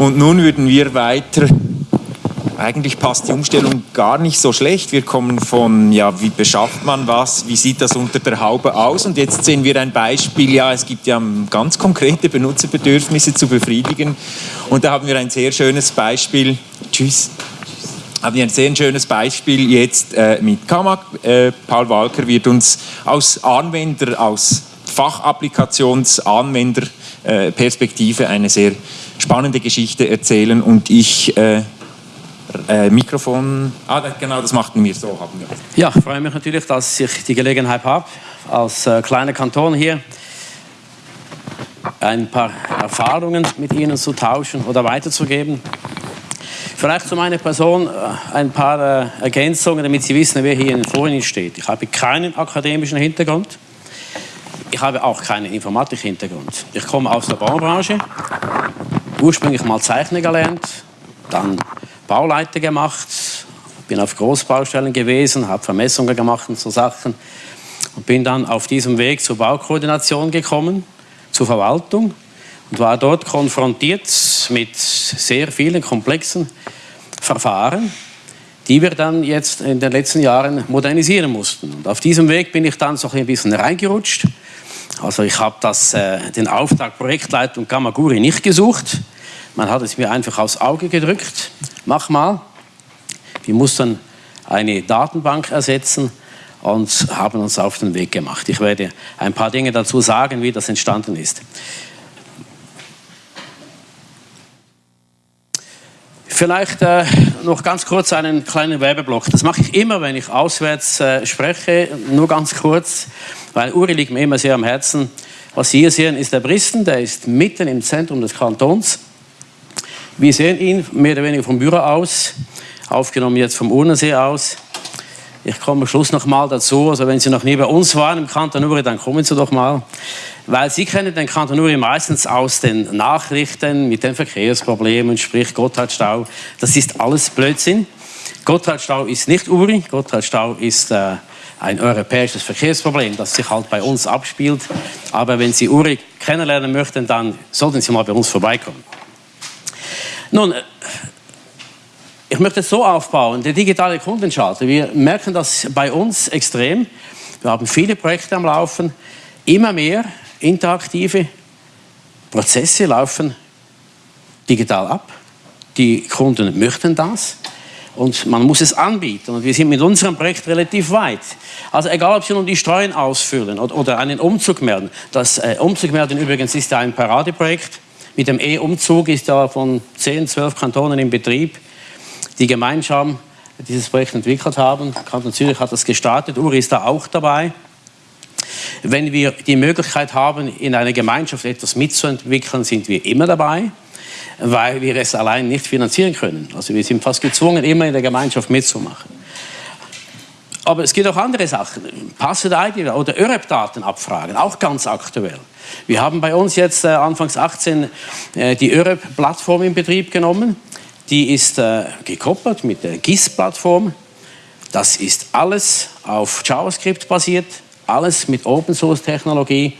Und nun würden wir weiter. Eigentlich passt die Umstellung gar nicht so schlecht. Wir kommen von, ja, wie beschafft man was, wie sieht das unter der Haube aus? Und jetzt sehen wir ein Beispiel, ja, es gibt ja ganz konkrete Benutzerbedürfnisse zu befriedigen. Und da haben wir ein sehr schönes Beispiel, tschüss, haben wir ein sehr schönes Beispiel jetzt äh, mit Kamak. Äh, Paul Walker wird uns aus Anwender, aus Fachapplikationsanwenderperspektive eine sehr spannende Geschichte erzählen und ich äh, äh, Mikrofon. Ah, genau, das machten wir so. Haben wir. Ja, ich freue mich natürlich, dass ich die Gelegenheit habe, als äh, kleiner Kanton hier ein paar Erfahrungen mit Ihnen zu tauschen oder weiterzugeben. Vielleicht zu meiner Person äh, ein paar äh, Ergänzungen, damit Sie wissen, wer hier vor Ihnen steht. Ich habe keinen akademischen Hintergrund. Ich habe auch keinen Informatik-Hintergrund. Ich komme aus der Baubranche, ursprünglich mal Zeichner gelernt, dann Bauleiter gemacht, bin auf Großbaustellen gewesen, habe Vermessungen gemacht und so Sachen und bin dann auf diesem Weg zur Baukoordination gekommen, zur Verwaltung und war dort konfrontiert mit sehr vielen komplexen Verfahren, die wir dann jetzt in den letzten Jahren modernisieren mussten. Und auf diesem Weg bin ich dann so ein bisschen reingerutscht. Also ich habe äh, den Auftrag Projektleitung Gamaguri nicht gesucht, man hat es mir einfach aufs Auge gedrückt. Mach mal. Wir mussten eine Datenbank ersetzen und haben uns auf den Weg gemacht. Ich werde ein paar Dinge dazu sagen, wie das entstanden ist. Vielleicht äh, noch ganz kurz einen kleinen Werbeblock. Das mache ich immer, wenn ich auswärts äh, spreche, nur ganz kurz, weil Uri liegt mir immer sehr am Herzen. Was Sie hier sehen, ist der Bristen, der ist mitten im Zentrum des Kantons. Wir sehen ihn mehr oder weniger vom Büro aus, aufgenommen jetzt vom Urnensee aus. Ich komme am Schluss noch mal dazu, also wenn Sie noch nie bei uns waren im Kanton Uri, dann kommen Sie doch mal. Weil Sie kennen den Kanton Uri meistens aus den Nachrichten mit den Verkehrsproblemen, sprich Gotthardstau. Das ist alles Blödsinn. Gotthardstau ist nicht Uri, Gotthardstau ist äh, ein europäisches Verkehrsproblem, das sich halt bei uns abspielt. Aber wenn Sie Uri kennenlernen möchten, dann sollten Sie mal bei uns vorbeikommen. Nun, äh, ich möchte es so aufbauen, der digitale Kundenschalter. Wir merken das bei uns extrem. Wir haben viele Projekte am Laufen, immer mehr interaktive Prozesse laufen digital ab. Die Kunden möchten das und man muss es anbieten. Und wir sind mit unserem Projekt relativ weit. Also egal, ob Sie nun die Steuern ausfüllen oder, einen Umzug melden. Das äh, Umzug melden übrigens ist ja ein Paradeprojekt mit dem E-Umzug ist ja von 10, 12 Kantonen in Betrieb, die gemeinsam dieses Projekt entwickelt haben. Kanton Zürich hat das gestartet, Uri ist da auch dabei. Wenn wir die Möglichkeit haben, in einer Gemeinschaft etwas mitzuentwickeln, sind wir immer dabei, weil wir es allein nicht finanzieren können. Also wir sind fast gezwungen, immer in der Gemeinschaft mitzumachen. Aber es gibt auch andere Sachen. Passwort-ID oder ÖREP-Daten abfragen, auch ganz aktuell. Wir haben bei uns jetzt äh, Anfangs 18 äh, die ÖREP-Plattform in Betrieb genommen. Die ist äh, gekoppelt mit der GIS-Plattform. Das ist alles auf JavaScript basiert, alles mit Open-Source-Technologie,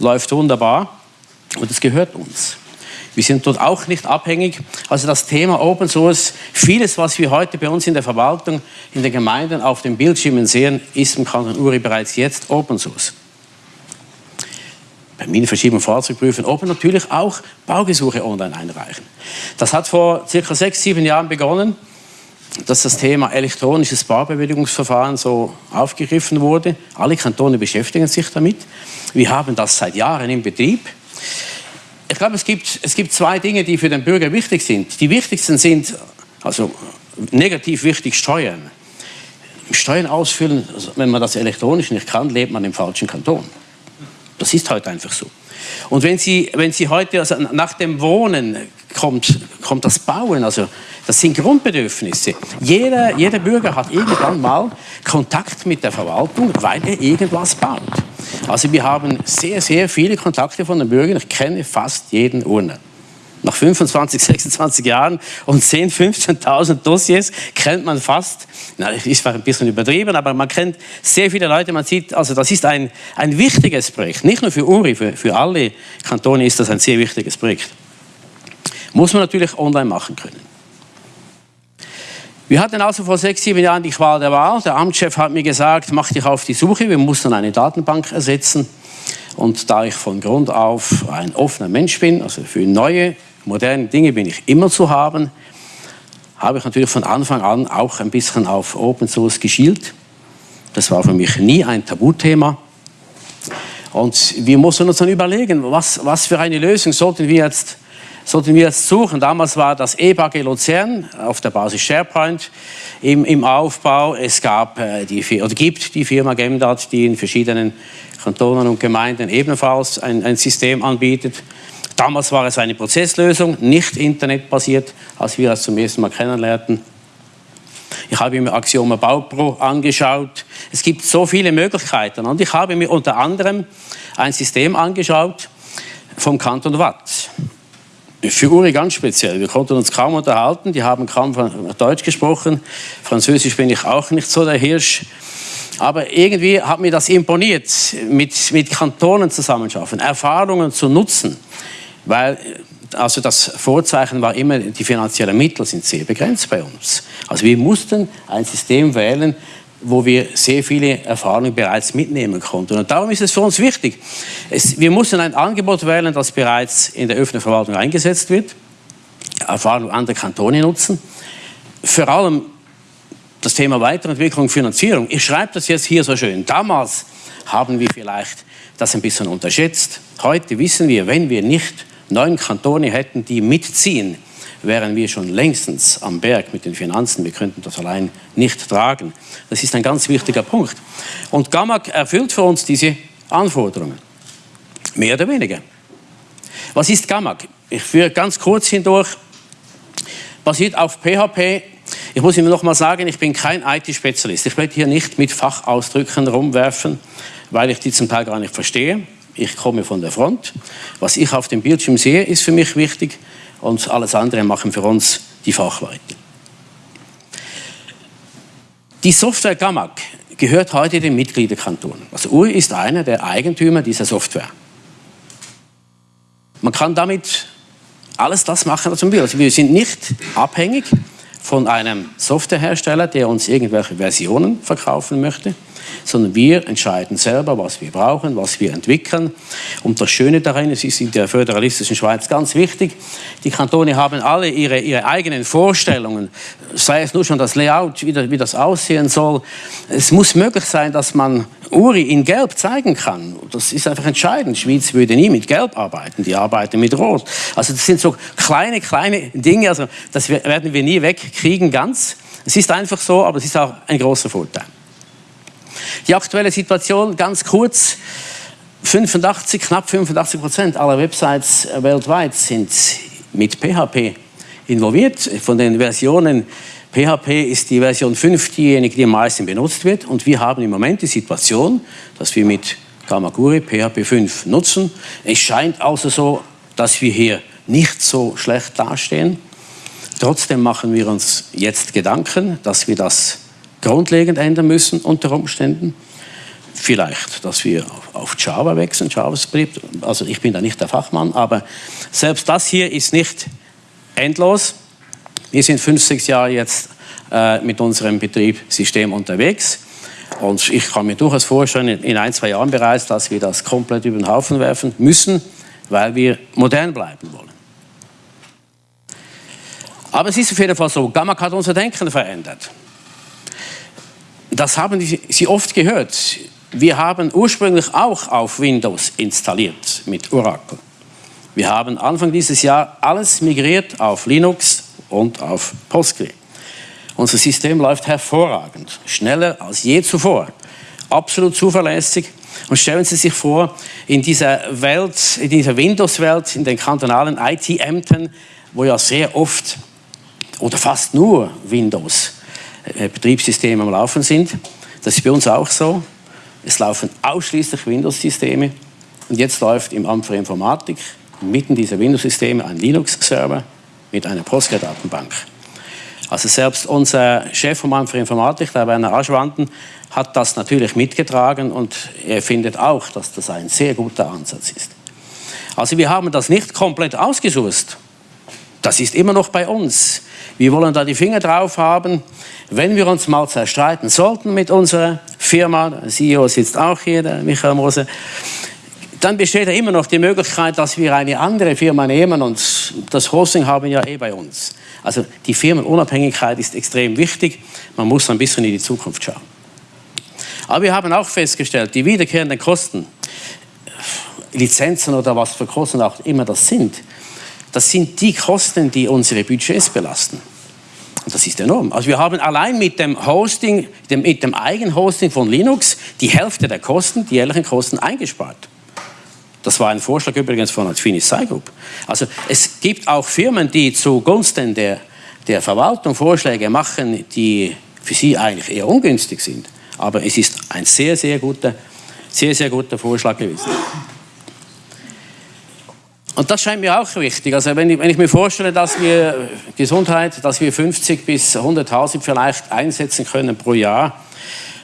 läuft wunderbar und es gehört uns. Wir sind dort auch nicht abhängig. Also das Thema Open Source, vieles, was wir heute bei uns in der Verwaltung, in den Gemeinden auf den Bildschirmen sehen, ist im Kanton Uri bereits jetzt Open Source. Bei Minenverschiebung Fahrzeugprüfen Open natürlich auch Baugesuche online einreichen. Das hat vor circa sechs, sieben Jahren begonnen, dass das Thema elektronisches Baubewilligungsverfahren so aufgegriffen wurde. Alle Kantone beschäftigen sich damit. Wir haben das seit Jahren in Betrieb ich glaube, es gibt, es gibt zwei Dinge, die für den Bürger wichtig sind. Die wichtigsten sind, also negativ wichtig, Steuern. Steuern ausfüllen, also wenn man das elektronisch nicht kann, lebt man im falschen Kanton. Das ist heute einfach so. Und wenn Sie, wenn Sie heute, also nach dem Wohnen kommt, kommt das Bauen, also das sind Grundbedürfnisse. Jeder, jeder Bürger hat irgendwann mal Kontakt mit der Verwaltung, weil er irgendwas baut. Also wir haben sehr, sehr viele Kontakte von den Bürgern. Ich kenne fast jeden Urner. Nach 25, 26 Jahren und 10, 15.000 Dossiers kennt man fast, na, ist ein bisschen übertrieben, aber man kennt sehr viele Leute. Man sieht, also das ist ein, ein wichtiges Projekt. Nicht nur für Uri, für, für alle Kantone ist das ein sehr wichtiges Projekt. Muss man natürlich online machen können. Wir hatten also vor sechs, sieben Jahren die Qual der Wahl. Der Amtschef hat mir gesagt, mach dich auf die Suche, wir mussten eine Datenbank ersetzen. Und da ich von Grund auf ein offener Mensch bin, also für neue, moderne Dinge bin ich immer zu haben, habe ich natürlich von Anfang an auch ein bisschen auf Open Source geschielt. Das war für mich nie ein Tabuthema. Und wir mussten uns dann überlegen, was, was für eine Lösung sollten wir jetzt sollten wir jetzt suchen. Damals war das EBAG Luzern auf der Basis SharePoint im, im Aufbau. Es gab äh, die, oder gibt die Firma Gemdat, die in verschiedenen Kantonen und Gemeinden ebenfalls ein, ein System anbietet. Damals war es eine Prozesslösung, nicht internetbasiert, als wir das zum ersten Mal kennenlernten. Ich habe mir Axioma Baupro angeschaut. Es gibt so viele Möglichkeiten. Und ich habe mir unter anderem ein System angeschaut vom Kanton Watt. Für Uri ganz speziell. Wir konnten uns kaum unterhalten. Die haben kaum Deutsch gesprochen. Französisch bin ich auch nicht so der Hirsch. Aber irgendwie hat mir das imponiert, mit, mit Kantonen zusammenschaffen, Erfahrungen zu nutzen. Weil also das Vorzeichen war immer, die finanziellen Mittel sind sehr begrenzt bei uns. Also wir mussten ein System wählen, wo wir sehr viele Erfahrungen bereits mitnehmen konnten. Und darum ist es für uns wichtig. Es, wir mussten ein Angebot wählen, das bereits in der öffentlichen Verwaltung eingesetzt wird, Erfahrungen anderer Kantone nutzen. Vor allem das Thema Weiterentwicklung, Finanzierung. Ich schreibe das jetzt hier so schön. Damals haben wir vielleicht das ein bisschen unterschätzt. Heute wissen wir, wenn wir nicht neun Kantone hätten, die mitziehen, wären wir schon längstens am Berg mit den Finanzen. Wir könnten das allein nicht tragen. Das ist ein ganz wichtiger Punkt. Und GAMAG erfüllt für uns diese Anforderungen. Mehr oder weniger. Was ist GAMAG? Ich führe ganz kurz hindurch. Basiert auf PHP. Ich muss Ihnen noch mal sagen, ich bin kein IT-Spezialist. Ich werde hier nicht mit Fachausdrücken rumwerfen, weil ich die zum Teil gar nicht verstehe. Ich komme von der Front. Was ich auf dem Bildschirm sehe, ist für mich wichtig und alles andere machen für uns die Fachleute. Die Software GAMAG gehört heute den Mitgliederkantonen. Also Uri ist einer der Eigentümer dieser Software. Man kann damit alles das machen, was man will. Also wir sind nicht abhängig von einem Softwarehersteller, der uns irgendwelche Versionen verkaufen möchte, sondern wir entscheiden selber, was wir brauchen, was wir entwickeln. Und das Schöne darin, es ist in der föderalistischen Schweiz ganz wichtig, die Kantone haben alle ihre, ihre eigenen Vorstellungen, sei es nur schon das Layout, wie das, wie das aussehen soll. Es muss möglich sein, dass man Uri in Gelb zeigen kann. Das ist einfach entscheidend. Die Schweiz würde nie mit Gelb arbeiten, die arbeiten mit Rot. Also das sind so kleine, kleine Dinge, also das werden wir nie wegkriegen ganz. Es ist einfach so, aber es ist auch ein großer Vorteil. Die aktuelle Situation, ganz kurz, 85, knapp 85 Prozent aller Websites weltweit sind mit PHP involviert. Von den Versionen PHP ist die Version 5 diejenige, die am meisten benutzt wird. Und wir haben im Moment die Situation, dass wir mit Kamakuri PHP 5 nutzen. Es scheint also so, dass wir hier nicht so schlecht dastehen. Trotzdem machen wir uns jetzt Gedanken, dass wir das grundlegend ändern müssen unter Umständen. Vielleicht, dass wir auf Java wechseln, JavaScript. Also ich bin da nicht der Fachmann, aber selbst das hier ist nicht endlos. Wir sind fünf, sechs Jahre jetzt äh, mit unserem Betriebssystem unterwegs. Und ich kann mir durchaus vorstellen, in ein, zwei Jahren bereits, dass wir das komplett über den Haufen werfen müssen, weil wir modern bleiben wollen. Aber es ist auf jeden Fall so, Gamma hat unser Denken verändert das haben Sie oft gehört. Wir haben ursprünglich auch auf Windows installiert mit Oracle. Wir haben Anfang dieses Jahr alles migriert auf Linux und auf Postgre. Unser System läuft hervorragend, schneller als je zuvor, absolut zuverlässig. Und stellen Sie sich vor, in dieser Welt, in dieser Windows-Welt, in den kantonalen IT-Ämtern, wo ja sehr oft oder fast nur Windows Betriebssysteme am Laufen sind. Das ist bei uns auch so. Es laufen ausschließlich Windows-Systeme. Und jetzt läuft im Amt für Informatik mitten dieser Windows-Systeme ein Linux-Server mit einer Postgre-Datenbank. Also selbst unser Chef vom Amt für Informatik, der Werner Aschwanden, hat das natürlich mitgetragen und er findet auch, dass das ein sehr guter Ansatz ist. Also wir haben das nicht komplett ausgesucht. Das ist immer noch bei uns. Wir wollen da die Finger drauf haben. Wenn wir uns mal zerstreiten sollten mit unserer Firma, der CEO sitzt auch hier, der Michael Mose, dann besteht ja immer noch die Möglichkeit, dass wir eine andere Firma nehmen und das Hosting haben ja eh bei uns. Also die Firmenunabhängigkeit ist extrem wichtig. Man muss ein bisschen in die Zukunft schauen. Aber wir haben auch festgestellt, die wiederkehrenden Kosten, Lizenzen oder was für Kosten auch immer das sind, das sind die Kosten, die unsere Budgets belasten. Und das ist enorm. Also wir haben allein mit dem Hosting, mit dem Eigenhosting von Linux die Hälfte der Kosten, die jährlichen Kosten eingespart. Das war ein Vorschlag übrigens von der Finis Group. Also es gibt auch Firmen, die zugunsten der, der Verwaltung Vorschläge machen, die für sie eigentlich eher ungünstig sind. Aber es ist ein sehr, sehr guter, sehr, sehr guter Vorschlag gewesen. Und das scheint mir auch wichtig. Also wenn ich, wenn ich mir vorstelle, dass wir Gesundheit, dass wir 50 bis 100.000 vielleicht einsetzen können pro Jahr,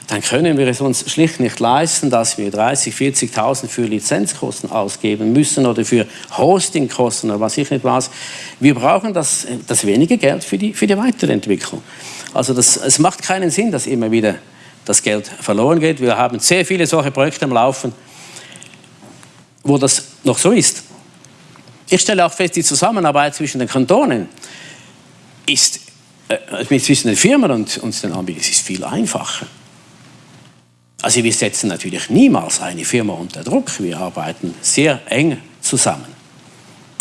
dann können wir es uns schlicht nicht leisten, dass wir 30, 40.000 für Lizenzkosten ausgeben müssen oder für Hostingkosten oder was ich nicht weiß. Wir brauchen das, das wenige Geld für die, für die Weiterentwicklung. Also das, es macht keinen Sinn, dass immer wieder das Geld verloren geht. Wir haben sehr viele solche Projekte am Laufen, wo das noch so ist. Ich stelle auch fest, die Zusammenarbeit zwischen den Kantonen ist, äh, zwischen den Firmen und, und den Anbietern ist viel einfacher. Also wir setzen natürlich niemals eine Firma unter Druck. Wir arbeiten sehr eng zusammen.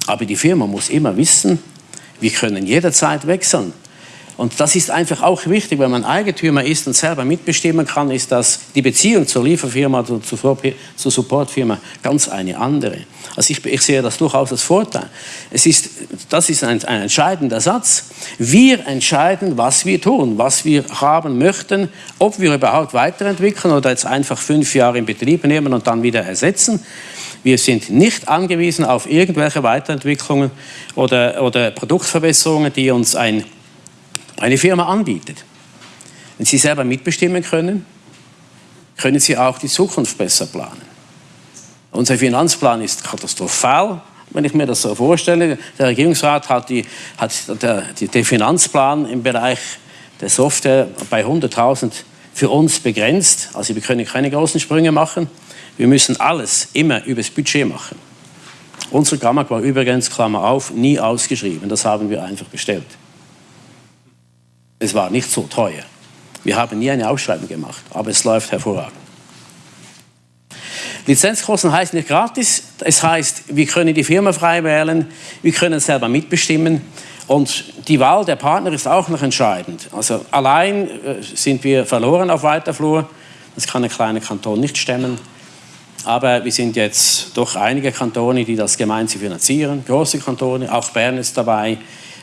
Aber die Firma muss immer wissen, wir können jederzeit wechseln. Und das ist einfach auch wichtig, wenn man Eigentümer ist und selber mitbestimmen kann, ist das die Beziehung zur Lieferfirma, zur, zur Supportfirma ganz eine andere. Also ich, ich, sehe das durchaus als Vorteil. Es ist, das ist ein, ein entscheidender Satz. Wir entscheiden, was wir tun, was wir haben möchten, ob wir überhaupt weiterentwickeln oder jetzt einfach fünf Jahre in Betrieb nehmen und dann wieder ersetzen. Wir sind nicht angewiesen auf irgendwelche Weiterentwicklungen oder, oder Produktverbesserungen, die uns ein eine Firma anbietet. Wenn Sie selber mitbestimmen können, können Sie auch die Zukunft besser planen. Unser Finanzplan ist katastrophal, wenn ich mir das so vorstelle. Der Regierungsrat hat, die, hat der, die, den Finanzplan im Bereich der Software bei 100.000 für uns begrenzt. Also wir können keine großen Sprünge machen. Wir müssen alles immer übers Budget machen. Unser Gamma war übrigens, Klammer auf, nie ausgeschrieben. Das haben wir einfach bestellt. Es war nicht so teuer. Wir haben nie eine Ausschreibung gemacht, aber es läuft hervorragend. Lizenzkosten heißt nicht gratis, es heißt, wir können die Firma frei wählen, wir können selber mitbestimmen und die Wahl der Partner ist auch noch entscheidend. Also allein äh, sind wir verloren auf weiter Flur, das kann ein kleiner Kanton nicht stemmen. Aber wir sind jetzt doch einige Kantone, die das gemeinsam finanzieren, große Kantone, auch Bern ist dabei.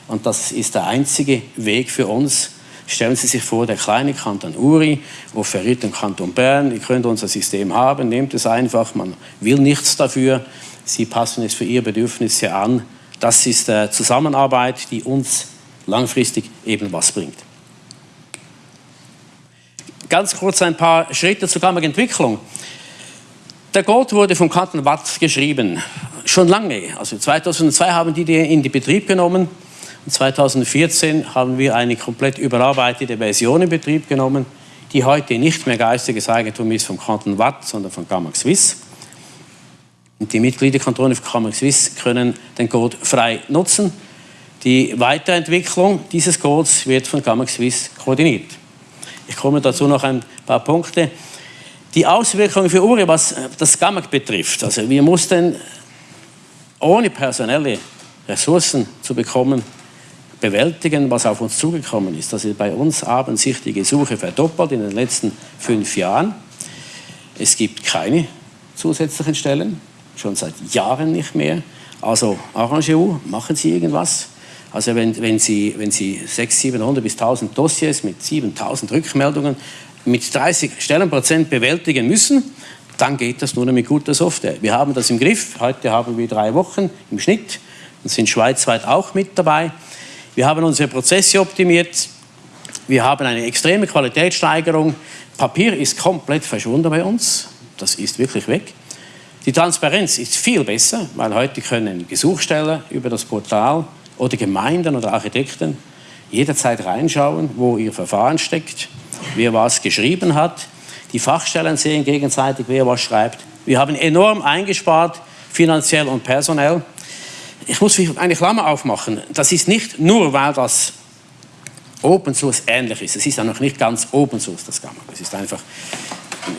Und das ist der einzige Weg für uns. Stellen Sie sich vor, der kleine Kanton Uri offeriert dem Kanton Bern, ihr könnt unser System haben, nehmt es einfach, man will nichts dafür, Sie passen es für Ihre Bedürfnisse an. Das ist äh, Zusammenarbeit, die uns langfristig eben was bringt. Ganz kurz ein paar Schritte zur Kammerentwicklung. Der Code wurde vom Kanton Watt geschrieben, schon lange. Also 2002 haben die den in die Betrieb genommen. 2014 haben wir eine komplett überarbeitete Version in Betrieb genommen, die heute nicht mehr geistiges Eigentum ist vom Kanton Watt, sondern von Gamma Swiss. Und die Mitgliederkantone von Gamma Swiss können den Code frei nutzen. Die Weiterentwicklung dieses Codes wird von Gamma Swiss koordiniert. Ich komme dazu noch ein paar Punkte. Die Auswirkungen für Uri, was das Gamma betrifft. Also wir mussten ohne personelle Ressourcen zu bekommen, bewältigen, was auf uns zugekommen ist. Also bei uns haben sich die Gesuche verdoppelt in den letzten fünf Jahren. Es gibt keine zusätzlichen Stellen, schon seit Jahren nicht mehr. Also Arrangeur, machen Sie irgendwas. Also wenn, wenn, Sie, wenn Sie 600, 700 bis 1000 Dossiers mit 7000 Rückmeldungen mit 30 Stellenprozent bewältigen müssen, dann geht das nur noch mit guter Software. Wir haben das im Griff. Heute haben wir drei Wochen im Schnitt und sind schweizweit auch mit dabei. Wir haben unsere Prozesse optimiert. Wir haben eine extreme Qualitätssteigerung. Papier ist komplett verschwunden bei uns. Das ist wirklich weg. Die Transparenz ist viel besser, weil heute können Gesuchsteller über das Portal oder Gemeinden oder Architekten jederzeit reinschauen, wo ihr Verfahren steckt, wer was geschrieben hat. Die Fachstellen sehen gegenseitig, wer was schreibt. Wir haben enorm eingespart, finanziell und personell. Ich muss eine Klammer aufmachen. Das ist nicht nur, weil das Open Source ähnlich ist. Es ist ja noch nicht ganz Open Source, das Gamma. Es ist einfach,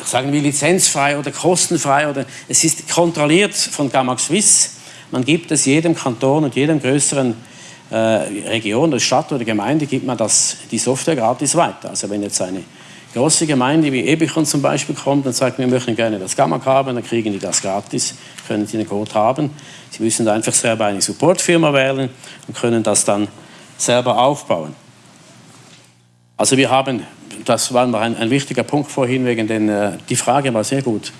sagen wir, lizenzfrei oder kostenfrei. Oder es ist kontrolliert von Gamma Swiss. Man gibt es jedem Kanton und jedem größeren äh, Region, der Stadt oder Gemeinde, gibt man das, die Software gratis weiter. Also wenn jetzt eine große Gemeinde wie Ebichon zum Beispiel kommt und sagt, wir möchten gerne das Gamma haben, dann kriegen die das gratis, können die den Code haben. Sie müssen einfach selber eine Supportfirma wählen und können das dann selber aufbauen. Also wir haben, das war ein, ein wichtiger Punkt vorhin, wegen den, äh, die Frage war sehr gut,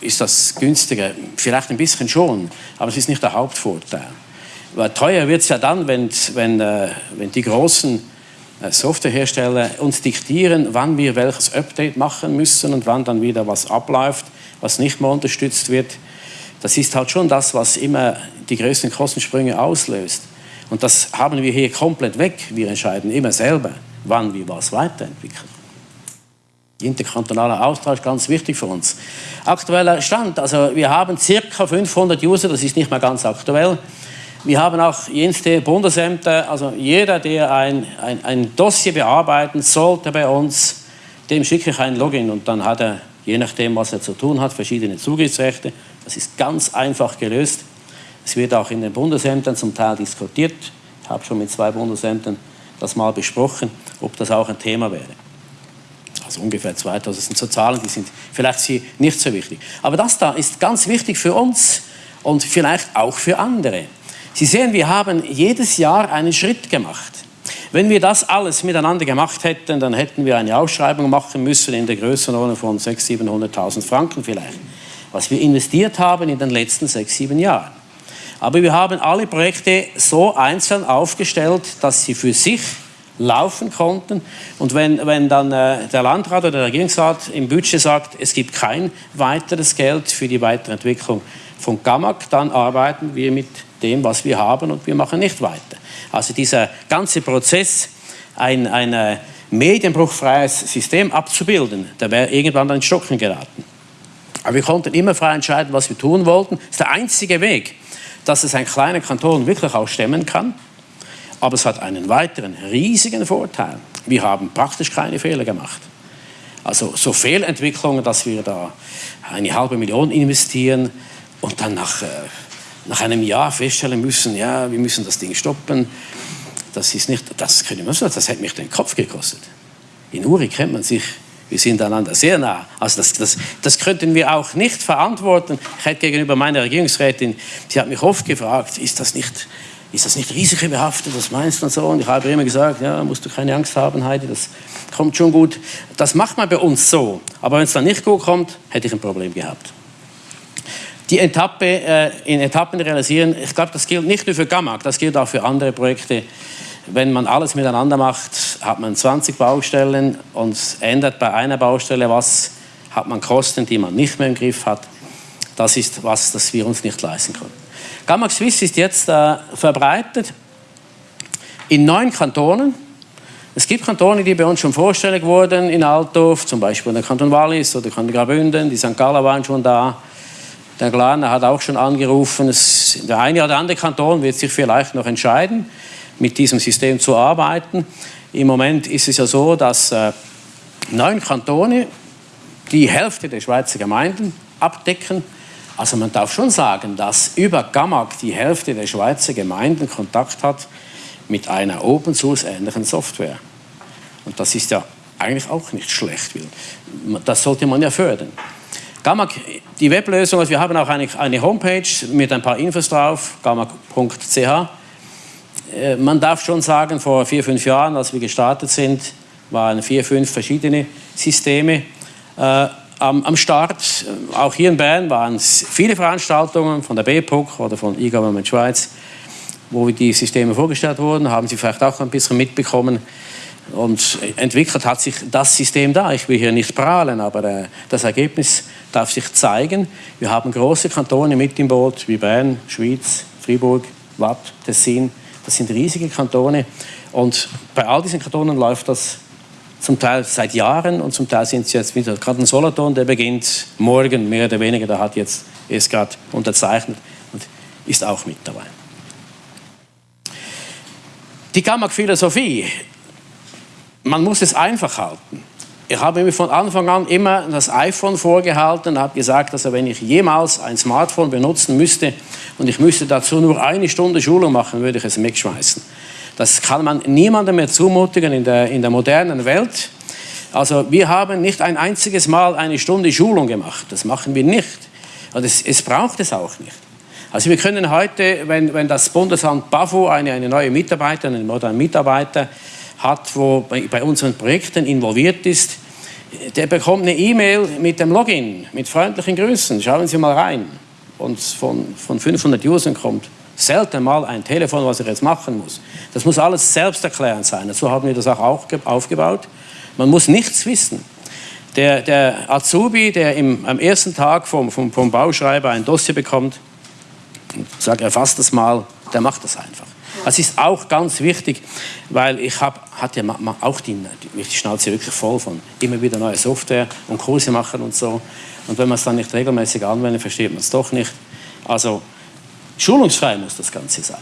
ist das günstiger? Vielleicht ein bisschen schon, aber es ist nicht der Hauptvorteil. Weil teuer wird es ja dann, wenn, wenn, äh, wenn die großen Softwarehersteller uns diktieren, wann wir welches Update machen müssen und wann dann wieder was abläuft, was nicht mehr unterstützt wird. Das ist halt schon das, was immer die größten Kostensprünge auslöst. Und das haben wir hier komplett weg. Wir entscheiden immer selber wann wir was weiterentwickeln. Interkantonaler Austausch, ganz wichtig für uns. Aktueller Stand, also wir haben circa 500 User, das ist nicht mehr ganz aktuell. Wir haben auch jenste Bundesämter, also jeder, der ein, ein, ein Dossier bearbeiten sollte bei uns, dem schicke ich ein Login und dann hat er, je nachdem, was er zu tun hat, verschiedene Zugriffsrechte. Das ist ganz einfach gelöst. Es wird auch in den Bundesämtern zum Teil diskutiert. Ich habe schon mit zwei Bundesämtern das mal besprochen, ob das auch ein Thema wäre. Also ungefähr 2000 das sind so Zahlen, die sind vielleicht nicht so wichtig. Aber das da ist ganz wichtig für uns und vielleicht auch für andere. Sie sehen, wir haben jedes Jahr einen Schritt gemacht. Wenn wir das alles miteinander gemacht hätten, dann hätten wir eine Ausschreibung machen müssen in der Größenordnung von 600.000, 700.000 Franken vielleicht, was wir investiert haben in den letzten sechs, sieben Jahren. Aber wir haben alle Projekte so einzeln aufgestellt, dass sie für sich laufen konnten. Und wenn, wenn dann äh, der Landrat oder der Regierungsrat im Budget sagt, es gibt kein weiteres Geld für die Weiterentwicklung von GAMAG, dann arbeiten wir mit dem, was wir haben und wir machen nicht weiter. Also dieser ganze Prozess, ein, ein äh, medienbruchfreies System abzubilden, der wäre irgendwann an den Stocken geraten. Aber wir konnten immer frei entscheiden, was wir tun wollten. Das ist der einzige Weg, dass es ein kleiner Kanton wirklich auch stemmen kann. Aber es hat einen weiteren riesigen Vorteil. Wir haben praktisch keine Fehler gemacht. Also so Fehlentwicklungen, dass wir da eine halbe Million investieren und dann nach, äh, nach einem Jahr feststellen müssen, ja, wir müssen das Ding stoppen. Das ist nicht, das können wir so, das hätte mich den Kopf gekostet. In Uri kennt man sich wir sind einander sehr nah. Also das, das, das könnten wir auch nicht verantworten. Ich hätte gegenüber meiner Regierungsrätin, sie hat mich oft gefragt, ist das nicht, ist das nicht risikobehaftet, was meinst du und so? Und ich habe immer gesagt, ja, musst du keine Angst haben, Heidi, das kommt schon gut. Das macht man bei uns so. Aber wenn es dann nicht gut kommt, hätte ich ein Problem gehabt. Die Etappe äh, in Etappen realisieren, ich glaube, das gilt nicht nur für Gamag, das gilt auch für andere Projekte wenn man alles miteinander macht, hat man 20 Baustellen und ändert bei einer Baustelle was, hat man Kosten, die man nicht mehr im Griff hat. Das ist was, das wir uns nicht leisten können. Gamma Swiss ist jetzt äh, verbreitet in neun Kantonen. Es gibt Kantone, die bei uns schon vorstellig wurden, in Altdorf, zum Beispiel der Kanton Wallis oder der Kanton Graubünden, die St. Galler waren schon da. Der Glaner hat auch schon angerufen. Es, der eine oder andere Kanton wird sich vielleicht noch entscheiden mit diesem System zu arbeiten. Im Moment ist es ja so, dass äh, neun Kantone die Hälfte der Schweizer Gemeinden abdecken. Also man darf schon sagen, dass über Gamag die Hälfte der Schweizer Gemeinden Kontakt hat mit einer Open Source ähnlichen Software. Und das ist ja eigentlich auch nicht schlecht. Das sollte man ja fördern. Gamag, die Weblösung, also wir haben auch eine, eine Homepage mit ein paar Infos drauf, gamag.ch. Äh, man darf schon sagen, vor vier, fünf Jahren, als wir gestartet sind, waren vier, fünf verschiedene Systeme äh, am, am, Start. Auch hier in Bern waren es viele Veranstaltungen von der BPUC oder von E-Government Schweiz, wo die Systeme vorgestellt wurden. Haben Sie vielleicht auch ein bisschen mitbekommen. Und entwickelt hat sich das System da. Ich will hier nicht prahlen, aber äh, das Ergebnis darf sich zeigen. Wir haben große Kantone mit im Boot, wie Bern, Schwyz, Fribourg, Watt, Tessin, Das sind riesige Kantone. Und bei all diesen Kantonen läuft das zum Teil seit Jahren und zum Teil sind sie jetzt wieder. Ein Solothurn, der beginnt morgen mehr oder weniger, der hat jetzt erst gerade unterzeichnet und ist auch mit dabei. Die Gamma-Philosophie, man muss es einfach halten. Ich habe mir von Anfang an immer das iPhone vorgehalten und habe gesagt, dass wenn ich jemals ein Smartphone benutzen müsste und ich müsste dazu nur eine Stunde Schulung machen, würde ich es wegschmeißen. Das kann man niemandem mehr zumutigen in der, in der modernen Welt. Also wir haben nicht ein einziges Mal eine Stunde Schulung gemacht. Das machen wir nicht. Und es, es braucht es auch nicht. Also wir können heute, wenn, wenn das Bundesamt BAFO eine, eine neue Mitarbeiterin, einen modernen Mitarbeiter hat, wo bei, unseren Projekten involviert ist, der bekommt eine E-Mail mit dem Login, mit freundlichen Grüßen. Schauen Sie mal rein. Und von, von 500 Usern kommt selten mal ein Telefon, was er jetzt machen muss. Das muss alles selbsterklärend sein. So haben wir das auch aufgebaut. Man muss nichts wissen. Der, der Azubi, der im, am ersten Tag vom, vom, vom Bauschreiber ein Dossier bekommt, sagt, erfasst das mal, der macht das einfach. Das ist auch ganz wichtig, weil ich hab, hatte auch die, die Schnauze wirklich voll von immer wieder neue Software und Kurse machen und so. Und wenn man es dann nicht regelmäßig anwendet, versteht man es doch nicht. Also schulungsfrei muss das Ganze sein.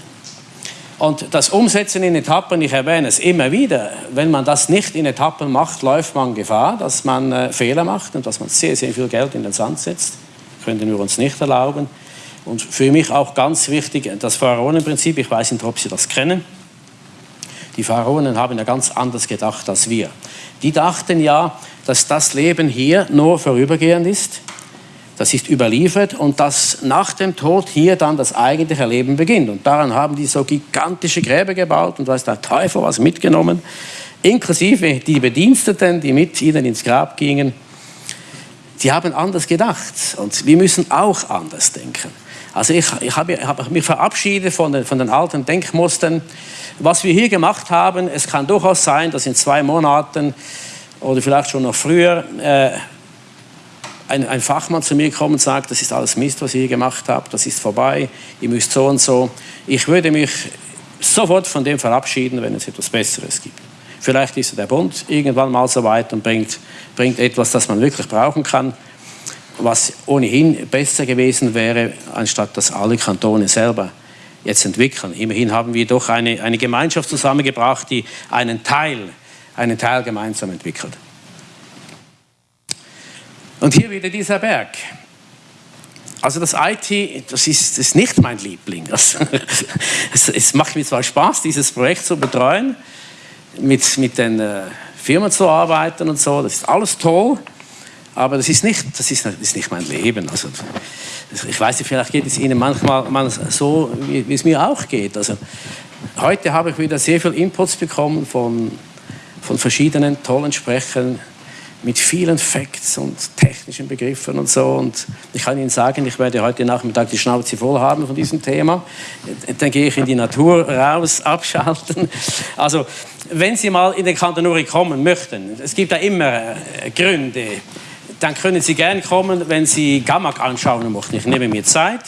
Und das Umsetzen in Etappen, ich erwähne es immer wieder, wenn man das nicht in Etappen macht, läuft man Gefahr, dass man äh, Fehler macht und dass man sehr, sehr viel Geld in den Sand setzt. Könnten wir uns nicht erlauben. Und für mich auch ganz wichtig, das Pharaonenprinzip, ich weiß nicht, ob Sie das kennen. Die Pharaonen haben ja ganz anders gedacht als wir. Die dachten ja, dass das Leben hier nur vorübergehend ist. Das ist überliefert und dass nach dem Tod hier dann das eigentliche Leben beginnt. Und daran haben die so gigantische Gräber gebaut und weiß der Teufel was mitgenommen, inklusive die Bediensteten, die mit ihnen ins Grab gingen. Die haben anders gedacht und wir müssen auch anders denken. Also ich, ich habe, habe mich verabschiedet von den, von den alten Denkmustern. Was wir hier gemacht haben, es kann durchaus sein, dass in zwei Monaten oder vielleicht schon noch früher äh, ein, ein, Fachmann zu mir kommt und sagt, das ist alles Mist, was ihr hier gemacht habt, das ist vorbei, ihr müsst so und so. Ich würde mich sofort von dem verabschieden, wenn es etwas Besseres gibt. Vielleicht ist der Bund irgendwann mal so weit und bringt, bringt etwas, das man wirklich brauchen kann was ohnehin besser gewesen wäre, anstatt dass alle Kantone selber jetzt entwickeln. Immerhin haben wir doch eine, eine Gemeinschaft zusammengebracht, die einen Teil, einen Teil gemeinsam entwickelt. Und hier wieder dieser Berg. Also das IT, das ist, ist nicht mein Liebling. Das, es, es, macht mir zwar Spaß, dieses Projekt zu betreuen, mit, mit den äh, Firmen zu arbeiten und so, das ist alles toll. Aber das ist nicht, das ist, das ist nicht mein Leben. Also, ich weiß nicht, vielleicht geht es Ihnen manchmal so, wie, wie es mir auch geht. Also, heute habe ich wieder sehr viel Inputs bekommen von, von verschiedenen tollen Sprechern mit vielen Facts und technischen Begriffen und so. Und ich kann Ihnen sagen, ich werde heute Nachmittag die Schnauze voll haben von diesem Thema. Dann gehe ich in die Natur raus, abschalten. Also, wenn Sie mal in den Kanton Uri kommen möchten, es gibt da immer äh, Gründe, dann können Sie gerne kommen, wenn Sie Gammak anschauen möchten. Ich nehme mir Zeit,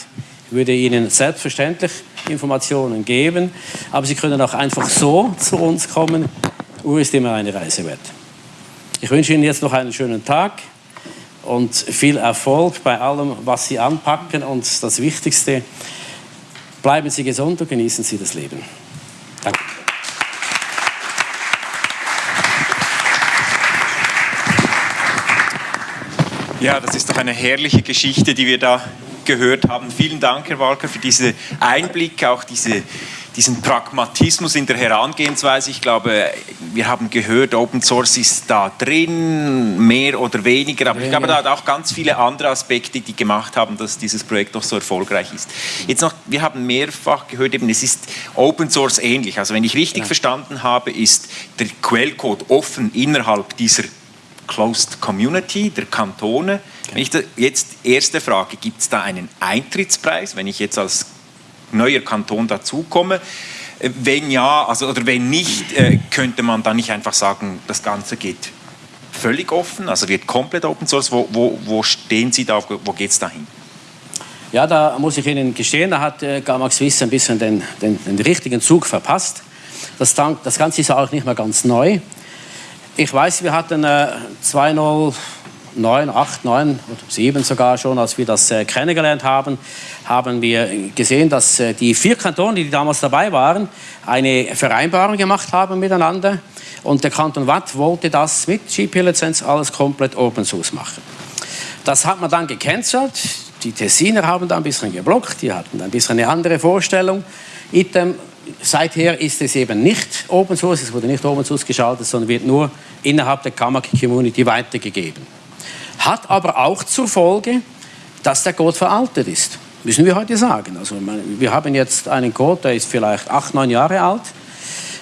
würde Ihnen selbstverständlich Informationen geben, aber Sie können auch einfach so zu uns kommen. Uhr ist immer eine Reise wert. Ich wünsche Ihnen jetzt noch einen schönen Tag und viel Erfolg bei allem, was Sie anpacken. Und das Wichtigste, bleiben Sie gesund und genießen Sie das Leben. Danke. Ja, das ist doch eine herrliche Geschichte, die wir da gehört haben. Vielen Dank, Herr Walker, für diesen Einblick, auch diese, diesen Pragmatismus in der Herangehensweise. Ich glaube, wir haben gehört, Open Source ist da drin, mehr oder weniger, aber ich glaube, da hat auch ganz viele andere Aspekte, die gemacht haben, dass dieses Projekt doch so erfolgreich ist. Jetzt noch, wir haben mehrfach gehört, eben, es ist Open Source ähnlich. Also wenn ich richtig ja. verstanden habe, ist der Quellcode offen innerhalb dieser Closed Community der Kantone. Wenn ich da jetzt erste Frage, gibt es da einen Eintrittspreis, wenn ich jetzt als neuer Kanton dazukomme? Äh, wenn ja, also oder wenn nicht, äh, könnte man dann nicht einfach sagen, das Ganze geht völlig offen, also wird komplett Open Source. Wo, wo, wo stehen Sie da, wo geht es dahin? Ja, da muss ich Ihnen gestehen, da hat äh, Gamma Swiss ein bisschen den, den, den richtigen Zug verpasst. Das, das, Ganze ist auch nicht mehr ganz neu. Ich weiß, wir hatten äh, 2009, 8, 9 oder 7 sogar schon, als wir das äh, kennengelernt haben, haben wir gesehen, dass äh, die vier Kantone, die damals dabei waren, eine Vereinbarung gemacht haben miteinander. Und der Kanton Watt wollte das mit GP-Lizenz alles komplett Open Source machen. Das hat man dann gecancelt. Die Tessiner haben da ein bisschen geblockt, die hatten ein bisschen eine andere Vorstellung. Item, seither ist es eben nicht Open Source, es wurde nicht Open Source geschaltet, sondern wird nur innerhalb der Kamaki-Community weitergegeben. Hat aber auch zur Folge, dass der Code veraltet ist. Müssen wir heute sagen. Also wir haben jetzt einen Code, der ist vielleicht acht, neun Jahre alt.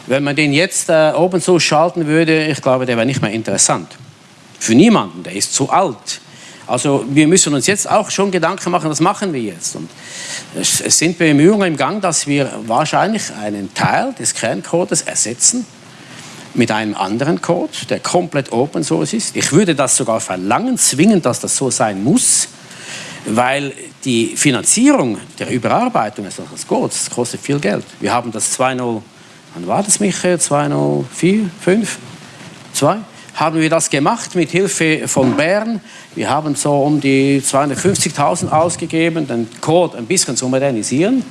Wenn man den jetzt äh, Open Source schalten würde, ich glaube, der wäre nicht mehr interessant. Für niemanden, der ist zu alt. Also wir müssen uns jetzt auch schon Gedanken machen, was machen wir jetzt? Und es, es sind Bemühungen im Gang, dass wir wahrscheinlich einen Teil des Kerncodes ersetzen mit einem anderen Code, der komplett Open Source ist. Ich würde das sogar verlangen, zwingen, dass das so sein muss, weil die Finanzierung der Überarbeitung des Codes kostet viel Geld. Wir haben das 2.0, wann war das, Michael? 2.04, 5, 2? Haben wir das gemacht mit Hilfe von Bern. Wir haben so um die 250.000 ausgegeben, den Code ein bisschen zu modernisieren.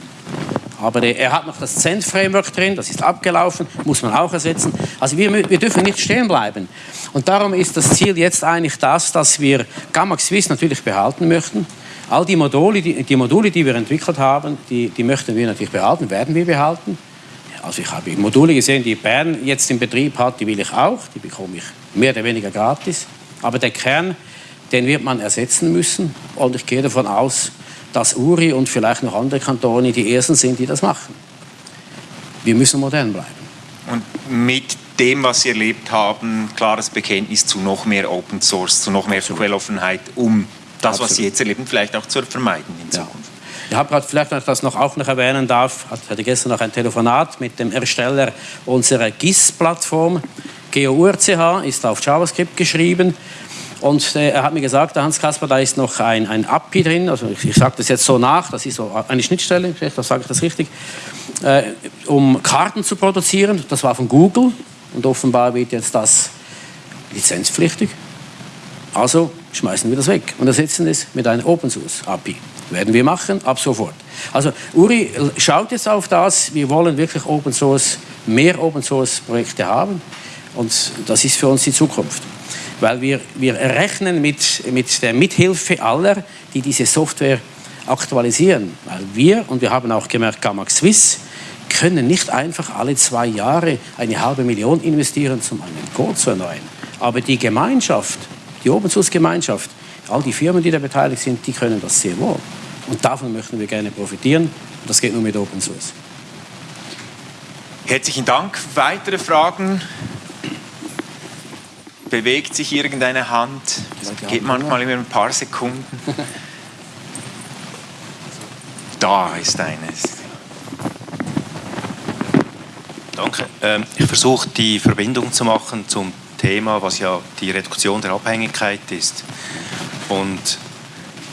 Aber der, er hat noch das Cent-Framework drin, das ist abgelaufen, muss man auch ersetzen. Also wir, wir dürfen nicht stehen bleiben. Und darum ist das Ziel jetzt eigentlich das, dass wir Gamma Swiss natürlich behalten möchten. All die Module, die, die Module, die wir entwickelt haben, die, die möchten wir natürlich behalten, werden wir behalten. Also ich habe Module gesehen, die Bern jetzt im Betrieb hat, die will ich auch, die bekomme ich mehr oder weniger gratis. Aber der Kern, den wird man ersetzen müssen. Und ich gehe davon aus, dass Uri und vielleicht noch andere Kantone die Ersten sind, die das machen. Wir müssen modern bleiben. Und mit dem, was Sie erlebt haben, klares Bekenntnis zu noch mehr Open Source, zu noch mehr Quelloffenheit, um das, Absolut. was Sie jetzt erleben, vielleicht auch zu vermeiden in Zukunft. Ja. Habe gerade vielleicht, ich das noch auch noch erwähnen darf, hatte gestern noch ein Telefonat mit dem Ersteller unserer GIS-Plattform. GeoURCH ist auf JavaScript geschrieben. Und äh, er hat mir gesagt, der Hans Kasper, da ist noch ein, ein API drin, also ich, ich sage das jetzt so nach, das ist so eine Schnittstelle, das sage ich das richtig, äh, um Karten zu produzieren. Das war von Google und offenbar wird jetzt das lizenzpflichtig. Also schmeißen wir das weg und ersetzen es mit einer Open Source API. Werden wir machen, ab sofort. Also Uri schaut jetzt auf das, wir wollen wirklich Open Source, mehr Open Source Projekte haben und das ist für uns die Zukunft. Weil wir, wir rechnen mit, mit der Mithilfe aller, die diese Software aktualisieren. Weil wir, und wir haben auch gemerkt, Gamax Swiss, können nicht einfach alle zwei Jahre eine halbe Million investieren, um einen Code zu erneuern. Aber die Gemeinschaft, die Open Source Gemeinschaft, all die Firmen, die da beteiligt sind, die können das sehr wohl. Und davon möchten wir gerne profitieren. Und das geht nur mit Open Source. Herzlichen Dank. Weitere Fragen? Bewegt sich irgendeine Hand? Es geht manchmal immer ein paar Sekunden. da ist eines. Danke. Ähm, ich versuche die Verbindung zu machen zum Thema, was ja die Reduktion der Abhängigkeit ist. Und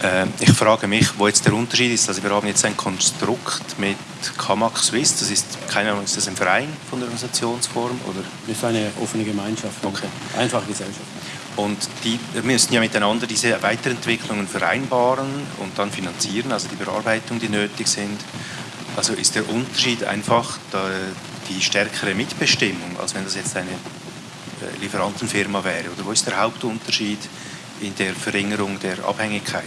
äh, ich frage mich, wo jetzt der Unterschied ist. Also wir haben jetzt ein Konstrukt mit Kamak Swiss, das ist, keine Ahnung, ist das ein Verein von der Organisationsform? Oder? Das ist eine offene Gemeinschaft, okay. einfache Gesellschaft. Und die müssen ja miteinander diese Weiterentwicklungen vereinbaren und dann finanzieren, also die Bearbeitung, die nötig sind. Also ist der Unterschied einfach die stärkere Mitbestimmung, als wenn das jetzt eine äh, Lieferantenfirma wäre? Oder wo ist der Hauptunterschied? In der Verringerung der Abhängigkeit?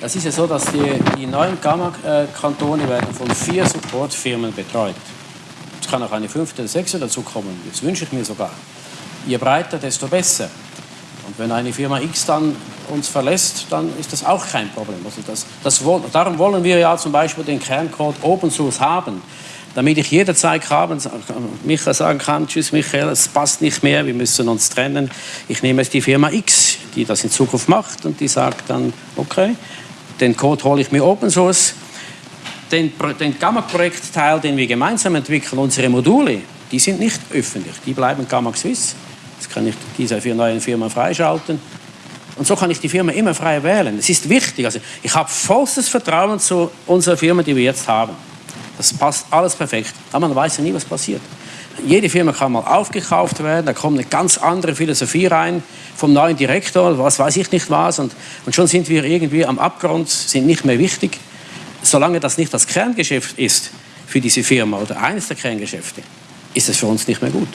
Das ist ja so, dass die, die neuen Gamma-Kantone werden von vier Supportfirmen betreut. Es kann auch eine fünfte oder sechste dazu kommen, das wünsche ich mir sogar. Je breiter, desto besser. Und wenn eine Firma X dann uns verlässt, dann ist das auch kein Problem. Also das, das, darum wollen wir ja zum Beispiel den Kerncode Open Source haben damit ich jederzeit haben, Michael sagen kann, tschüss Michael, es passt nicht mehr, wir müssen uns trennen. Ich nehme jetzt die Firma X, die das in Zukunft macht und die sagt dann, okay, den Code hole ich mir Open Source. Den, den Gamma-Projektteil, den wir gemeinsam entwickeln, unsere Module, die sind nicht öffentlich, die bleiben Gamma Swiss. Das kann ich dieser neuen Firma freischalten. Und so kann ich die Firma immer frei wählen. Es ist wichtig. Also ich habe vollstes Vertrauen zu unserer Firma, die wir jetzt haben. Das passt alles perfekt. Aber man weiß ja nie, was passiert. Jede Firma kann mal aufgekauft werden, da kommt eine ganz andere Philosophie rein vom neuen Direktor, was weiß ich nicht was. Und, und schon sind wir irgendwie am Abgrund, sind nicht mehr wichtig. Solange das nicht das Kerngeschäft ist für diese Firma oder eines der Kerngeschäfte, ist es für uns nicht mehr gut.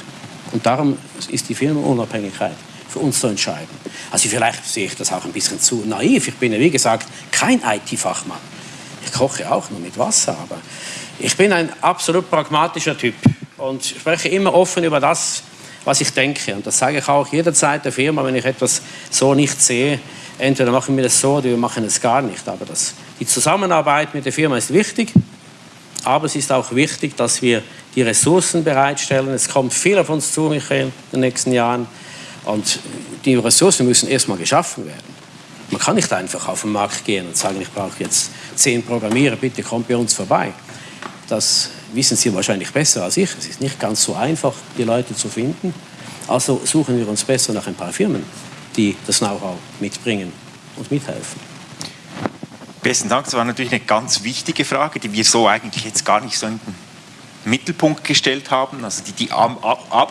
Und darum ist die Firmenunabhängigkeit für uns zu entscheiden. Also vielleicht sehe ich das auch ein bisschen zu naiv. Ich bin ja, wie gesagt, kein IT-Fachmann. Ich koche auch nur mit Wasser, aber ich bin ein absolut pragmatischer Typ und spreche immer offen über das, was ich denke. Und das sage ich auch jederzeit der Firma, wenn ich etwas so nicht sehe. Entweder machen wir das so oder wir machen es gar nicht. Aber das, die Zusammenarbeit mit der Firma ist wichtig. Aber es ist auch wichtig, dass wir die Ressourcen bereitstellen. Es kommt viel auf uns zu, Michael, in den nächsten Jahren. Und die Ressourcen müssen erstmal geschaffen werden. Man kann nicht einfach auf den Markt gehen und sagen, ich brauche jetzt zehn Programmierer, bitte kommt bei uns vorbei. Das wissen Sie wahrscheinlich besser als ich. Es ist nicht ganz so einfach, die Leute zu finden. Also suchen wir uns besser nach ein paar Firmen, die das Know-how mitbringen und mithelfen. Besten Dank. Das war natürlich eine ganz wichtige Frage, die wir so eigentlich jetzt gar nicht so in den Mittelpunkt gestellt haben. Also die, die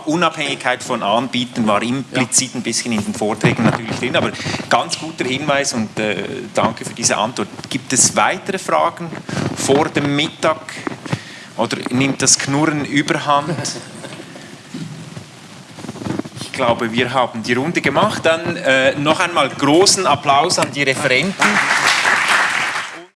Unabhängigkeit von Anbietern war implizit ein bisschen in den Vorträgen natürlich drin, aber ganz guter Hinweis und äh, danke für diese Antwort. Gibt es weitere Fragen vor dem Mittag oder nimmt das Knurren überhand? Ich glaube, wir haben die Runde gemacht. Dann äh, noch einmal großen Applaus an die Referenten.